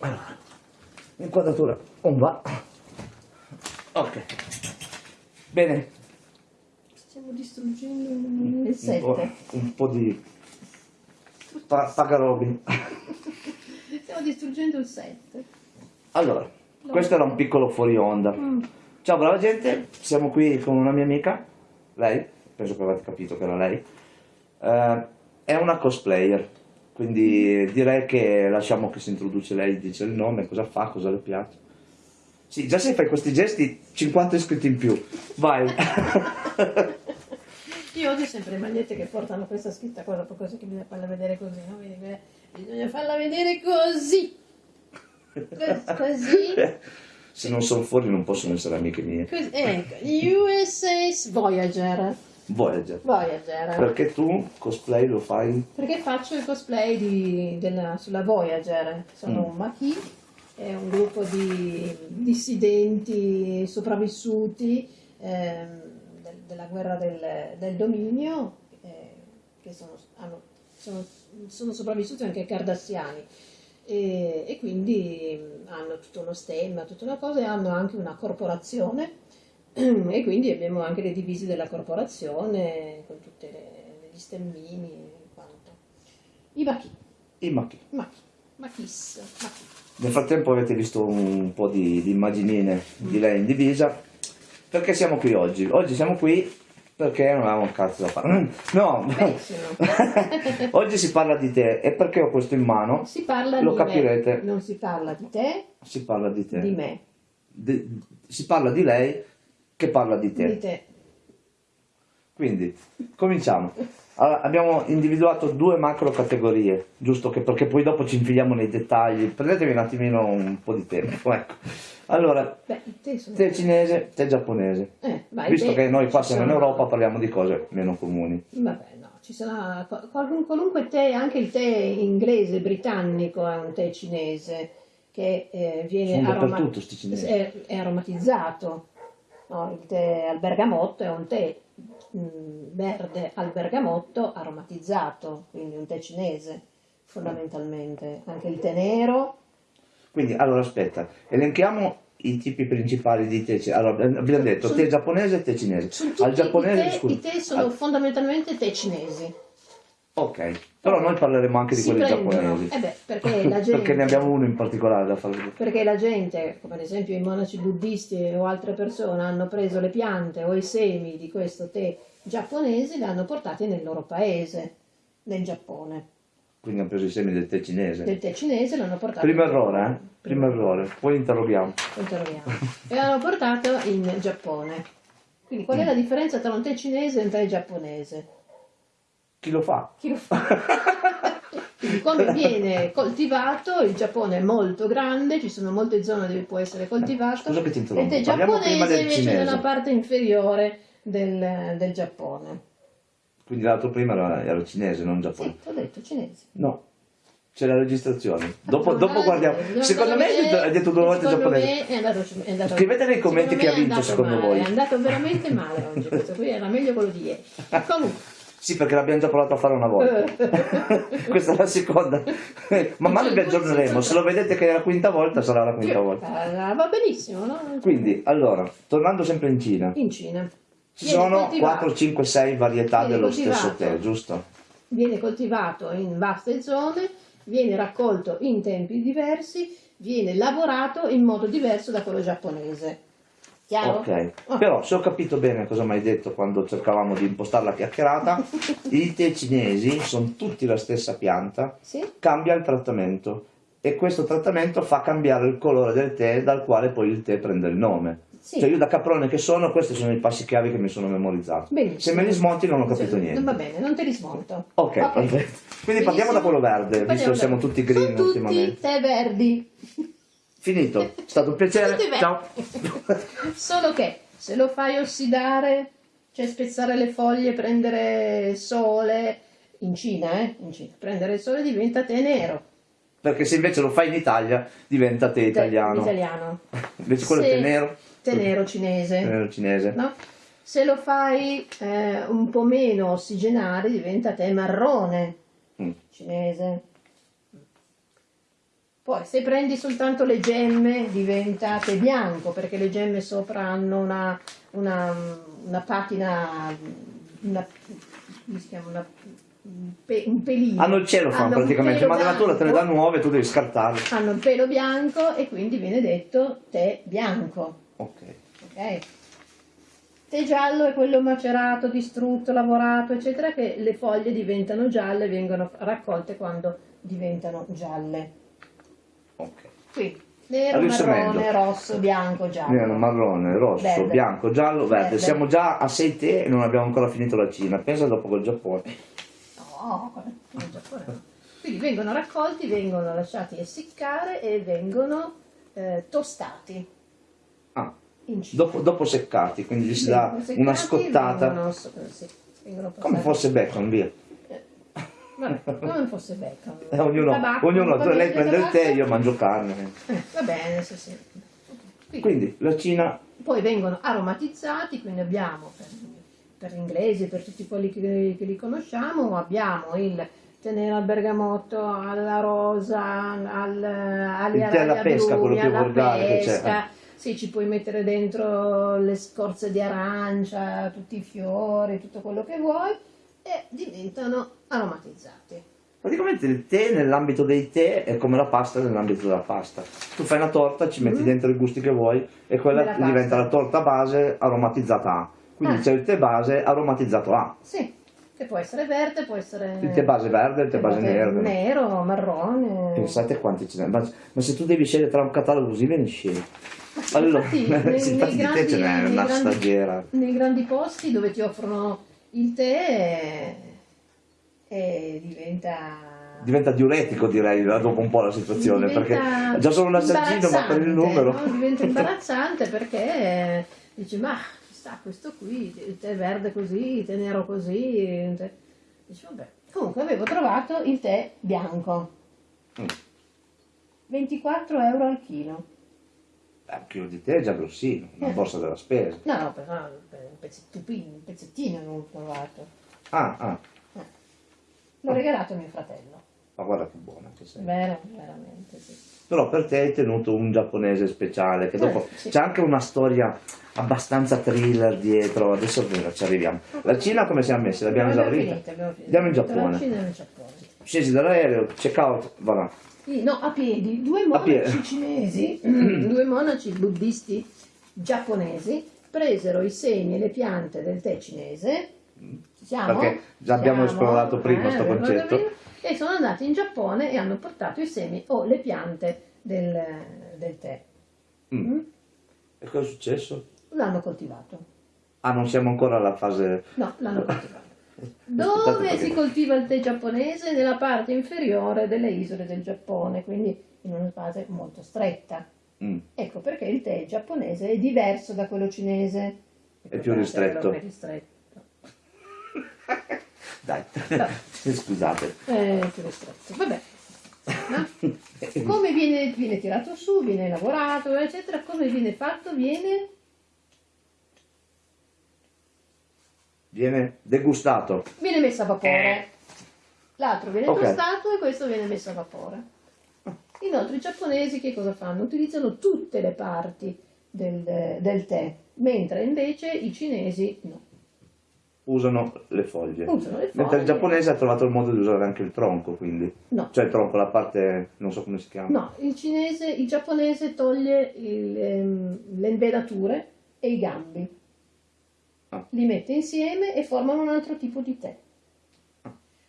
Allora, inquadratura on va. Ok. Bene, Stiamo distruggendo il un po', 7. un po' di pa- pagarobin. Stiamo distruggendo il 7. Allora, questo era un piccolo fuori onda. Mm. Ciao brava gente, siamo qui con una mia amica, lei, penso che avete capito che era lei, Eh, è una cosplayer, quindi direi che lasciamo che si introduce lei, dice il nome, cosa fa, cosa le piace. Sì, già se fai questi gesti 50 iscritti in più, vai. Io odio sempre le magliette che portano questa scritta qua dopo cose che bisogna farla vedere così, no? Beh, Bisogna farla vedere così. Cos- Così. se non sono fuori non possono essere amiche mie. Così. Ecco, USS Voyager. Voyager. Voyager. Perché tu cosplay lo fai? Perché faccio il cosplay di- della- sulla Voyager. Sono Mm. un Maquis, è un gruppo di dissidenti sopravvissuti ehm, del- della guerra del, del dominio, eh, che sono, hanno- sono- sono sopravvissuti anche ai cardassiani. E, e quindi mm, hanno tutto uno stemma, tutta una cosa, e hanno anche una corporazione e quindi abbiamo anche le divise della corporazione con tutti gli stemmini e quanto. I Machi, I macchi. Machi, Machis, Machi. Nel frattempo avete visto un po' di, di immaginine di lei in divisa. Perché siamo qui oggi? Oggi siamo qui perché non avevamo un cazzo da fare. Mm, No, oggi si parla di te e perché ho questo in mano? Si parla Lo di capirete. me, non si parla di te, Si parla di te. di me, Di- si parla di lei che parla di te. di te. Quindi, cominciamo. Allora, abbiamo individuato due macro categorie, giusto che perché poi dopo ci infiliamo nei dettagli. Prendetevi un attimino un po' di tempo, ecco. Allora, Beh, te te cinese, te giapponese. Eh, ma i Visto te che noi qua siamo in Europa parliamo di cose meno comuni. Vabbè, no, ci sarà qual- qual- qualunque tè, anche il tè inglese, britannico è un tè cinese che eh, viene Sono aroma- dappertutto sti cinesi. è, è aromatizzato. No, il tè al bergamotto è un tè mh, verde al bergamotto aromatizzato, quindi un tè cinese fondamentalmente. Anche il tè nero, Quindi, allora aspetta, elenchiamo i tipi principali di tè. Allora, abbiamo detto Sono- tè giapponese e tè cinese. Al giapponese, i, tè, scusa. i tè sono al- fondamentalmente tè cinesi. Ok, però noi parleremo anche di Si quelli prendono, giapponesi. eh beh, perché la gente... Perché ne abbiamo uno in particolare da fare. Perché la gente, come ad esempio i monaci buddisti o altre persone, hanno preso le piante o i semi di questo tè giapponese e li hanno portati nel loro paese, nel Giappone. Quindi hanno preso i semi del tè cinese. Del tè cinese l'hanno portato... Primo errore, eh? Primo errore. Poi interroghiamo. Interroghiamo. e l'hanno portato in Giappone. Quindi qual è la differenza tra un tè cinese e un tè giapponese? Chi lo fa? Chi lo fa? Come viene coltivato, il Giappone è molto grande, ci sono molte zone dove può essere coltivato. Scusa che ti interrompo. Parliamo prima giapponese invece è nella parte inferiore del, del Giappone. Quindi l'altro prima era, era cinese, non Sì, giapponese. ho detto cinese. No, c'è la registrazione. Dopo, Ah, dopo guardiamo. Secondo me hai detto- hai detto due volte giapponese. me è andato, è andato- Scrivete nei commenti chi me ha è vinto, secondo male, voi. È andato veramente male oggi, questo qui era meglio quello di ieri. Comunque, Sì, perché l'abbiamo già provato a fare una volta. Questa è la seconda. Man mano vi aggiorneremo. Se lo vedete che è la quinta volta, sarà la quinta volta. Eh, va benissimo, no? Quindi, allora, tornando sempre in Cina, In Cina. ci Viene sono coltivato. 4, 5, 6 varietà Viene dello coltivato. stesso tè, giusto? viene coltivato in vaste zone, viene raccolto in tempi diversi, viene lavorato in modo diverso da quello giapponese. Chiaro? Ok, Oh. però se ho capito bene cosa mi hai detto quando cercavamo di impostare la chiacchierata, i tè cinesi sono tutti la stessa pianta, Sì? cambia il trattamento e questo trattamento fa cambiare il colore del tè dal quale poi il tè prende il nome. Sì. Cioè io da caprone che sono, questi sono i passi chiavi che mi sono memorizzato. Benissimo. Se me li smonti non ho capito Cioè, niente. Va bene, non te li smonto. Ok, perfetto. Quindi partiamo da quello verde, visto Partiamo che siamo tutti green Sono tutti ultimamente. tè verdi. Finito, è stato un piacere. Ciao. Solo che se lo fai ossidare, cioè spezzare le foglie, prendere sole, in Cina, eh? In Cina, prendere il sole diventa tè nero. Perché se invece lo fai in Italia diventa Tè italiano. italiano. Invece quello è Se- tè nero. Tè nero cinese. Tè nero cinese. no? Se lo fai eh, un po' meno ossigenare diventa tè marrone Mm. cinese. Poi se prendi soltanto le gemme diventa tè bianco perché le gemme sopra hanno una, una, una patina, una, come si chiama? Una, un, pe- un pelino. Hanno il celofan Hanno un praticamente, ma la natura te ne dà nuove, tu devi scartarle. Hanno il pelo bianco e quindi viene detto tè bianco. Ok. Ok? Tè giallo è quello macerato, distrutto, lavorato, eccetera, che le foglie diventano gialle e vengono raccolte quando diventano gialle. Ok. Qui, nero, marrone, rosso, bianco, giallo. Nero, marrone, rosso, Verde. bianco, giallo, verde. Verde. Siamo già a 6 tè e non abbiamo ancora finito la Cina. Pensa dopo col Giappone. No, quello è Giappone no. Quindi vengono raccolti, vengono lasciati essiccare e vengono eh, tostati Ah, dopo, dopo seccati, quindi gli si dà una scottata. Vengono, vengono Come fosse bacon, via. Vabbè, come fosse bacon. Eh, ognuno, Tabacco, ognuno tu- lei prende il tè, io mangio carne. Eh, va bene, sì, sì. Quindi, Quindi la Cina, poi vengono aromatizzati, quindi abbiamo per, per gli inglesi, per tutti quelli che, che li conosciamo, abbiamo il tenere al bergamotto, alla rosa, al, agli Il tè alla pesca, agrumi, quello più volgare che c'è. eh. Sì, ci puoi mettere dentro le scorze di arancia, tutti i fiori, tutto quello che vuoi e diventano aromatizzati. praticamente il tè nell'ambito dei tè è come la pasta nell'ambito della pasta. Tu fai una torta, ci metti Mm. dentro i gusti che vuoi e quella pasta. diventa la torta base aromatizzata A. Quindi Ah. c'è il tè base aromatizzato A. Sì, che può essere verde, può essere Il tè base verde il tè base nero. nero, marrone. Pensate quanti ce n'è. Ma, ma se tu devi scegliere tra un catalogo così vieni scemo. Allora, Infatti, nei- nei grandi- ce n'è nei una grandi- stagiera. Nei grandi posti dove ti offrono il tè e diventa Diventa diuretico direi dopo un po' la situazione, diventa perché già solo un assaggino ma per il numero. no? Diventa imbarazzante perché dici ma ci sta questo qui, il tè verde così, il tè nero così. tè-" Dici vabbè. Comunque avevo trovato il tè bianco, Mm. 24 euro al chilo. Eh, un chilo di tè è già grossino, una Eh. borsa della spesa. No, no, però per un pezzettino, un pezzettino avevo trovato. Ah, ah, L'ho regalato a mio fratello. ma guarda che buona che sei. Vero, veramente sì. Però per te hai tenuto un giapponese speciale, che dopo Eh, sì. c'è anche una storia abbastanza thriller dietro, adesso ci arriviamo. La Cina come siamo messi? L'abbiamo esaurita? finito, abbiamo finito. Andiamo in Giappone. Scesi dall'aereo, check out, va là. Sì, no, a piedi, due A piedi. monaci cinesi, due monaci buddisti giapponesi presero i semi e le piante del tè cinese. Ci siamo? Perché già abbiamo Siamo? esplorato prima sto abbiamo concetto. E sono andati in Giappone e hanno portato i semi o le piante del, del tè. Mm. Mm? E cosa è successo? L'hanno coltivato. Ah, non siamo ancora alla fase... No, l'hanno coltivato. Dove si coltiva il tè giapponese? Nella parte inferiore delle isole del Giappone, quindi in una fase molto stretta. Mm. Ecco perché il tè giapponese è diverso da quello cinese. È più ristretto. È ristretto. Dai, No. scusate. È più ristretto. Vabbè. No? Come viene, viene tirato su, viene lavorato, eccetera, come viene fatto? Viene Viene degustato. viene messo a vapore. L'altro viene Ok. tostato e questo viene messo a vapore. Inoltre i giapponesi che cosa fanno? Utilizzano tutte le parti del, del tè, mentre invece i cinesi no. Usano le foglie. Usano le Mentre il foglie. giapponese ha trovato il modo di usare anche il tronco, quindi. No. Cioè il tronco, la parte, non so come si chiama. No, il cinese, il giapponese toglie il, ehm, le invenature e i gambi. Ah. Li mette insieme e formano un altro tipo di tè.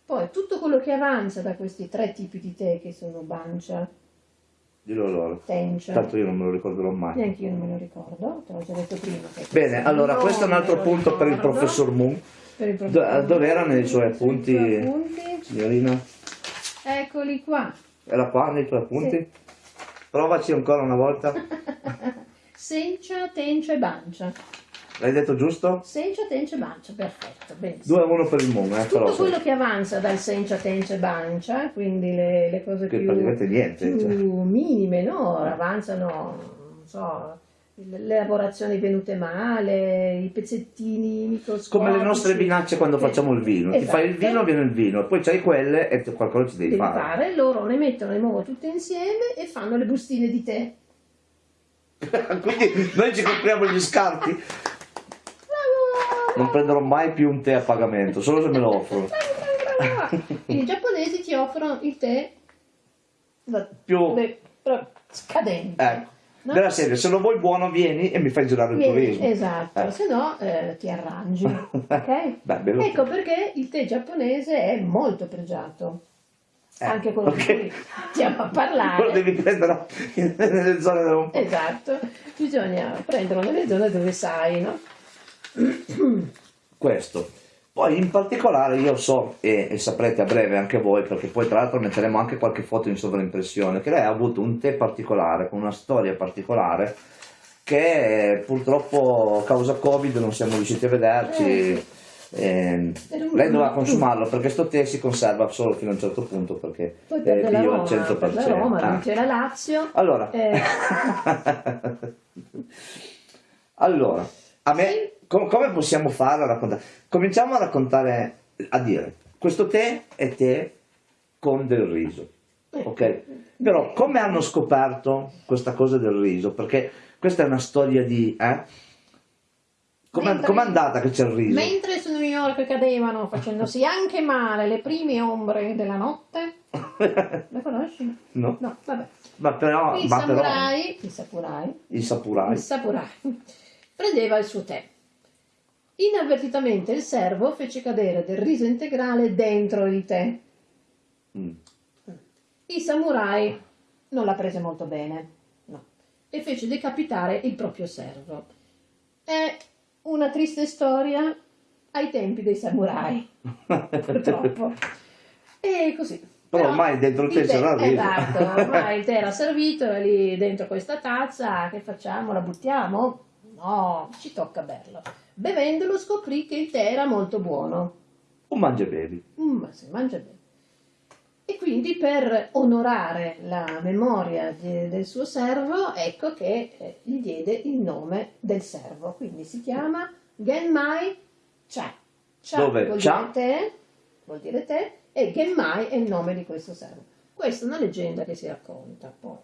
Poi tutto quello che avanza da questi tre tipi di tè che sono bancia, Dillo loro. tencia, Tanto io non me lo ricorderò mai. neanche io non me lo ricordo, te l'ho già detto prima. Bene, allora questo è un altro punto per il professor Moon. Il Do- professor dove erano i suoi appunti? appunti. Signorina, Eccoli qua. era qua nei tuoi appunti? Provaci ancora una volta. Sencia, tencia e bancia. L'hai detto giusto? Sencia, tencia e bancia, perfetto, benissimo. 2 a 1 per il Moon, eh, però. Tutto quello che avanza dal sencia, tencia e bancia, quindi le, le cose Che più, praticamente niente. più cioè. minime, no? Avanzano, non so, le lavorazioni venute male, i pezzettini microscopici. Come le nostre vinacce quando Eh, facciamo il vino. Ti fai il esatto. vino, viene il vino, poi c'hai quelle e qualcosa ci devi, devi fare. fare, loro le mettono di nuovo tutte insieme e fanno le bustine di tè. Quindi noi ci compriamo gli scarti. Non prenderò mai più un tè a pagamento, solo se me lo offrono. I giapponesi ti offrono il tè Più- beh, scadente. Ecco. no? Della serie, se lo vuoi buono vieni e mi fai girare il Vieni- turismo. Esatto, Eh. se no eh, ti arrangi. ok? Beh. Ecco perché il tè giapponese è molto pregiato. Eh, Anche quello ok. di cui stiamo a Lo parlare. devi prendere nelle zone dove. Esatto, bisogna prenderlo nelle zone dove sai, no? questo. Poi in particolare io so, e, e saprete a breve anche voi, perché poi tra l'altro metteremo anche qualche foto in sovraimpressione, che lei ha avuto un tè particolare, con una storia particolare, che eh, purtroppo causa Covid non siamo riusciti a vederci. Eh. ehm, lei doveva consumarlo perché sto tè si conserva solo fino a un certo punto perché Poi per bio Roma, al 100%. per la Roma, Ah. non c'era Lazio. Allora, Eh. allora, a me, com- come possiamo fare a raccontare? Cominciamo a raccontare, a dire, questo tè è tè con del riso, ok? Però come hanno scoperto questa cosa del riso? Perché questa è una storia di... Eh? Com'è, com'è andata che c'è il riso? Mentre su New York cadevano facendosi anche male le prime ombre della notte. La conosci? no? No, vabbè. Ma però, Il ma però samurai, il samurai, i sapurai. il samurai prendeva il suo tè. Inavvertitamente il servo fece cadere del riso integrale dentro il tè. Mm. Il samurai non la prese molto bene, no, e fece decapitare il proprio servo. È una triste storia ai tempi dei samurai, purtroppo. E così. Però ormai dentro il tè c'era il riso. Esatto, ormai il tè era servito, era lì dentro questa tazza, che facciamo? La buttiamo? No, ci tocca berlo. Bevendolo scoprì che il tè era molto buono. Un mangia bevi. Mm, ma si mangia bene. E quindi per onorare la memoria di- del suo servo, ecco che eh, gli diede il nome del servo. Quindi si chiama Genmai Cha. Cha Dove vuol Cha? dire te, vuol dire te, e Genmai è il nome di questo servo. Questa è una leggenda che si racconta. Poi.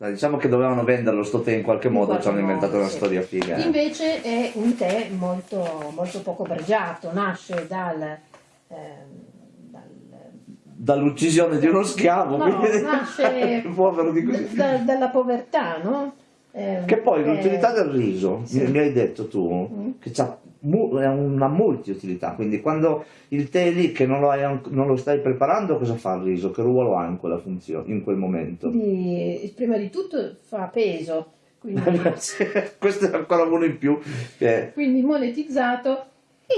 Dai, Diciamo che dovevano venderlo sto tè in qualche In modo, qualche ci hanno inventato modo, una sì. storia figa. eh. Invece è un tè molto, molto poco pregiato, nasce dal... ehm, dal Dall'uccisione di uno schiavo, No, quindi nasce povero di così. da- dalla povertà, no? Ehm, Che poi eh, l'utilità del riso, sì. mi, mi hai detto tu, Mm. che è una multiutilità, quindi quando il tè lì che non lo, hai non lo stai preparando, cosa fa il riso? Che ruolo ha in quella funzione, in quel momento? di- prima di tutto fa peso, quindi, Questo è ancora uno in più. che- quindi monetizzato.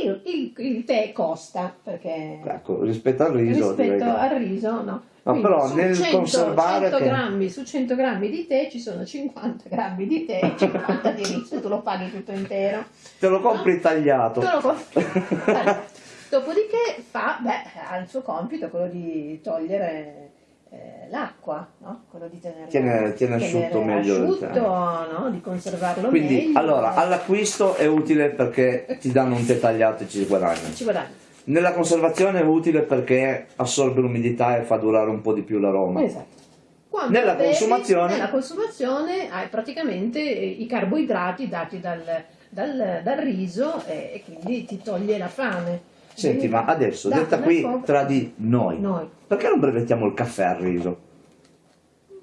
Il, il- il tè costa perché ecco, rispetto al riso rispetto al riso no. No, Quindi però su nel 100, conservare 100 che- grammi, su 100 grammi di tè ci sono 50 grammi di tè e 50 di riso, tu lo paghi tutto intero. te lo compri tagliato. Tu lo compri. Allora, Dopodiché fa, beh, ha il suo compito, quello di togliere eh, l'acqua, no? quello di tenerlo, Tiene- tiene asciutto meglio il asciutto, no? di conservarlo Quindi, meglio. allora, all'acquisto è utile perché ti danno un tè tagliato e ci guadagni. Ci guadagni. Nella conservazione è utile perché assorbe l'umidità e fa durare un po' di più l'aroma. Esatto. Quando Nella bevi, consumazione- nella consumazione hai praticamente i carboidrati dati dal, dal- dal riso e, e quindi ti toglie la fame. Senti, ma adesso, dato detta qui fuoco- tra di noi, Noi. perché non brevettiamo il caffè al riso?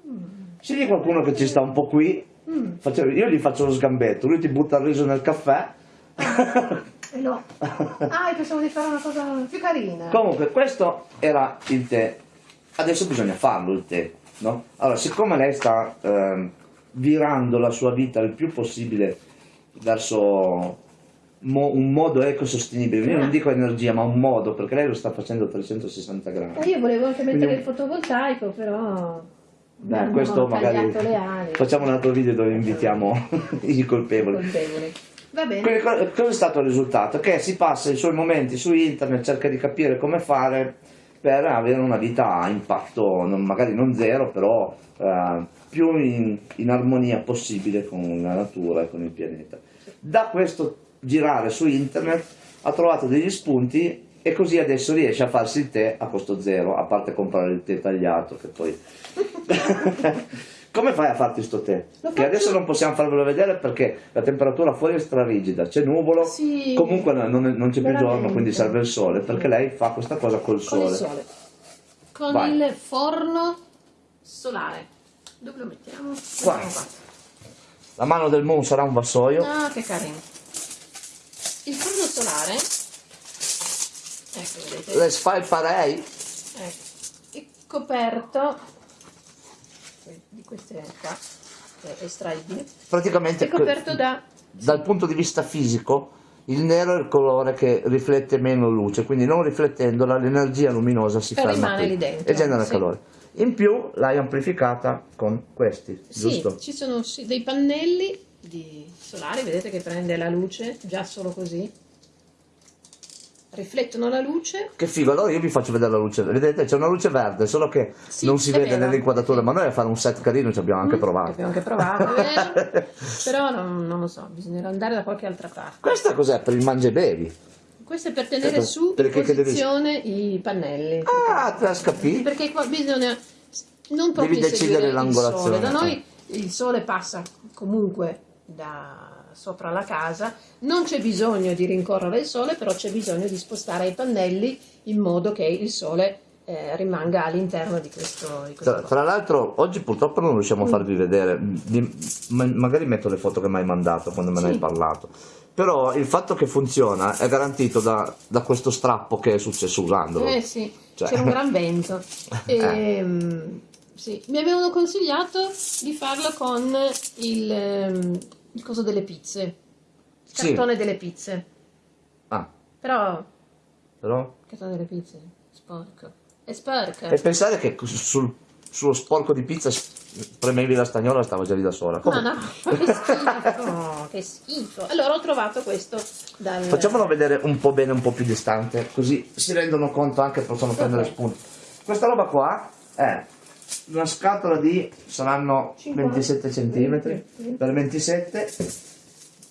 Mm. Se c'è qualcuno che ci sta un po' qui, Mm. faccio- io gli faccio lo sgambetto, lui ti butta il riso nel caffè. E no. Ah, pensavo di fare una cosa più carina. Comunque, questo era il tè. Adesso bisogna farlo il tè, no? Allora, siccome lei sta ehm, virando la sua vita il più possibile verso mo- un modo ecosostenibile, io non dico energia, ma un modo, perché lei lo sta facendo a 360 Eh, gradi. io volevo anche mettere Quindi- il fotovoltaico, però Beh, questo magari facciamo un altro video dove invitiamo i colpevoli. Colpevoli. Va bene. Quindi cosa è stato il risultato? Che si passa i suoi momenti su internet, cerca di capire come fare per avere una vita a impatto non- magari non zero, però eh, più in, in armonia possibile con la natura e con il pianeta. Da questo girare su internet ha trovato degli spunti e così adesso riesce a farsi il tè a costo zero, a parte comprare il tè tagliato che poi... Come fai a farti sto tè? Lo Che faccio- adesso non possiamo farvelo vedere perché la temperatura fuori è strarigida, c'è nuvolo, Sì. comunque non, non- c'è più giorno, quindi serve il sole, perché lei fa questa cosa col Con sole. il sole. Con il forno solare. Dove lo mettiamo? Qua. La mano del moon sarà un vassoio. Ah, che carino. Il forno solare. Ecco, vedete. Le fai parei? Ecco, è coperto di queste qua, è estraibile. Praticamente È coperto da dal punto di vista fisico il nero è il colore che riflette meno luce, quindi non riflettendola l'energia luminosa si E ferma qui lì dentro, e genera sì. calore. In più l'hai amplificata con questi, Sì, giusto? ci sono dei pannelli di solari, vedete che prende la luce già solo così. Riflettono la luce. Che figo, allora io vi faccio vedere la luce, vedete c'è una luce verde, solo che Sì, non si vede nell'inquadratura, Sì. ma noi a fare un set carino ci abbiamo anche Mm, provato. Abbiamo anche provato, però non, non lo so, bisognerà andare da qualche altra parte. Questa cos'è? Per il mangia e bevi? Questo è per tenere Per- su in posizione i pannelli. Ah, te scappi? Perché qua bisogna non proprio Devi decidere l'angolazione. Da noi il sole passa comunque da sopra la casa, non c'è bisogno di rincorrere il sole, però c'è bisogno di spostare i pannelli in modo che il sole eh, rimanga all'interno di questo. Di questo Tra, tra l'altro oggi purtroppo non riusciamo a Mm. farvi vedere, Di- ma- magari metto le foto che mi hai mandato quando me ne Sì. hai parlato, però il fatto che funziona è garantito da, da questo strappo che è successo usandolo. Eh sì, Cioè- c'era un gran vento. Eh. Ehm, sì, Mi avevano consigliato di farlo con il, ehm, il coso delle pizze, il Sì. cartone delle pizze. Ah, Però, però... il cartone delle pizze, sporco. È sporco. E pensare che sul, sullo sporco di pizza premevi la stagnola stava già lì da sola. Ma Comunque, no, che schifo, che schifo. Allora ho trovato questo dal... Facciamolo vedere un po' bene, un po' più distante, così si rendono conto anche possono prendere Ok. spunti. Questa roba qua è una scatola di saranno 50, 27 cm per 27.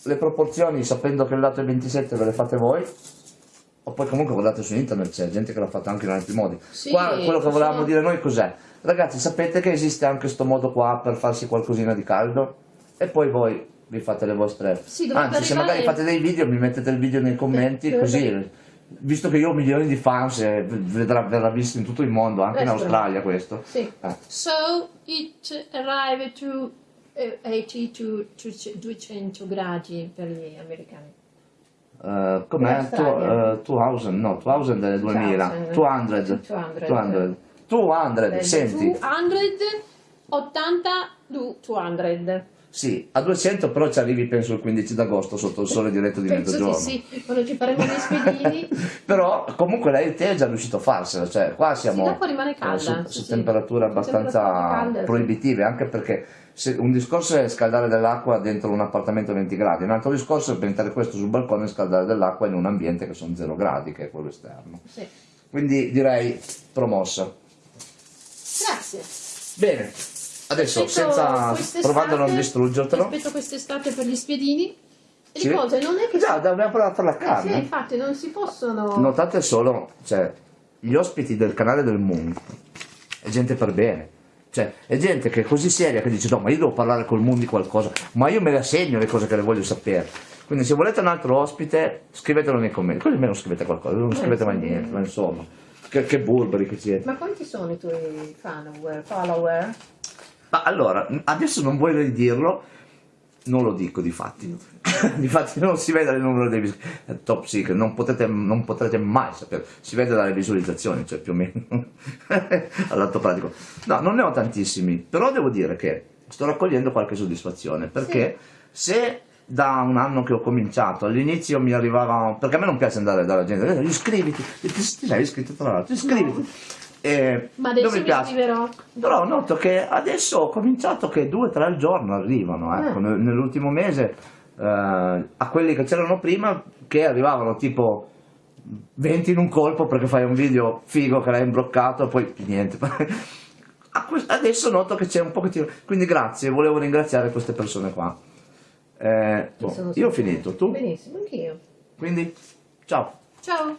Le proporzioni, sapendo che il lato è 27, ve le fate voi. O poi comunque guardate su internet, c'è gente che l'ha fatta anche in altri modi. Sì, qua quello che volevamo sono- dire noi cos'è? Ragazzi, sapete che esiste anche questo modo qua per farsi qualcosina di caldo? E poi voi vi fate le vostre... Sì, Anzi, se magari fate dei video, mi mettete il video nei commenti, dovrebbe- così, visto che io ho milioni di fans, eh, vedrà, verrà visto in tutto il mondo, anche in Questo. Australia questo. Sì. Eh. So it arrived to eh, 80 to to 200 gradi per gli americani. Eh, com'è? In Australia. Tu- eh, 2000, no, 2000 è 2000, 200, 200. 200, 200, senti, 280 du- 200. Sì, a 200 però ci arrivi penso il 15 d'agosto sotto il sole diretto di Penso mezzogiorno. sì, quando ci faremo gli spiedini. Però comunque lei tè è già riuscito a farsela, cioè qua siamo l'acqua rimane calda, su, sì, su sì. temperature Su abbastanza sì. proibitive, anche perché un discorso è scaldare dell'acqua dentro un appartamento a 20 gradi, un altro discorso è mettere questo sul balcone e scaldare dell'acqua in un ambiente che sono 0 gradi, che è quello esterno. Sì. Quindi direi promossa. Grazie. Bene, adesso senza provando a non distruggertelo. Aspetto quest'estate per gli spiedini. E Sì. le cose non è che Già, dobbiamo provare per la Sì, carne. infatti non si possono Notate solo, cioè, gli ospiti del canale del Moon è gente per bene. Cioè, è gente che è così seria che dice no, ma io devo parlare col Moon di qualcosa, ma io me le segno le cose che le voglio sapere. Quindi se volete un altro ospite, scrivetelo nei commenti. Così almeno scrivete qualcosa, non scrivete mai sì. niente, ma insomma. Che, che burberi che siete. Ma quanti sono i tuoi follower? follower? Ma allora, adesso non voglio dirlo, non lo dico di fatti. di fatti non si vede il numero dei è top secret, non potete, non potrete mai sapere, si vede dalle visualizzazioni, cioè più o meno all'atto pratico. No, non ne ho tantissimi, però devo dire che sto raccogliendo qualche soddisfazione, perché se da un anno che ho cominciato, all'inizio mi arrivava, perché a me non piace andare dalla gente, "Eh, iscriviti, ti, ti sei iscritto tra l'altro, iscriviti. E Ma adesso mi piace. scriverò. Però noto che adesso ho cominciato che due o tre al giorno arrivano, ecco, Eh. nel- nell'ultimo mese, eh, a quelli che c'erano prima, che arrivavano tipo 20 in un colpo perché fai un video figo che l'hai imbloccato e poi niente. Adesso noto che c'è un pochettino. Quindi grazie, volevo ringraziare queste persone qua. Eh, boh, io ho finito, tu? Benissimo, anch'io. Quindi, ciao. Ciao.